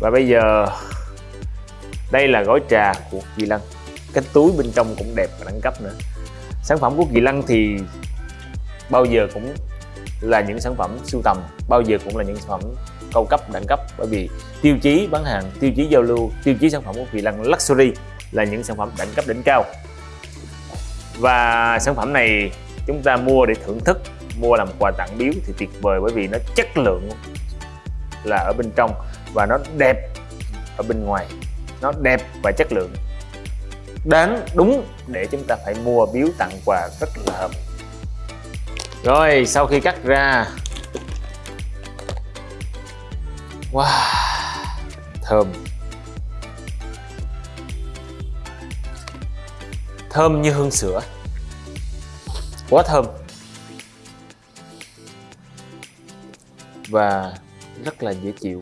và bây giờ, đây là gói trà của Kỳ Lân. Cái túi bên trong cũng đẹp và đẳng cấp nữa. Sản phẩm của Kỳ Lân thì bao giờ cũng là những sản phẩm sưu tầm, bao giờ cũng là những sản phẩm cao cấp, đẳng cấp. Bởi vì tiêu chí bán hàng, tiêu chí giao lưu, tiêu chí sản phẩm của Kỳ Lân Luxury là những sản phẩm đẳng cấp đỉnh cao. Và sản phẩm này chúng ta mua để thưởng thức, mua làm quà tặng biếu thì tuyệt vời bởi vì nó chất lượng là ở bên trong và nó đẹp ở bên ngoài. Nó đẹp và chất lượng. Đáng đúng để chúng ta phải mua biếu tặng quà rất là hợp. Rồi, sau khi cắt ra. Wow, thơm. Thơm như hương sữa. Quá thơm. Và rất là dễ chịu.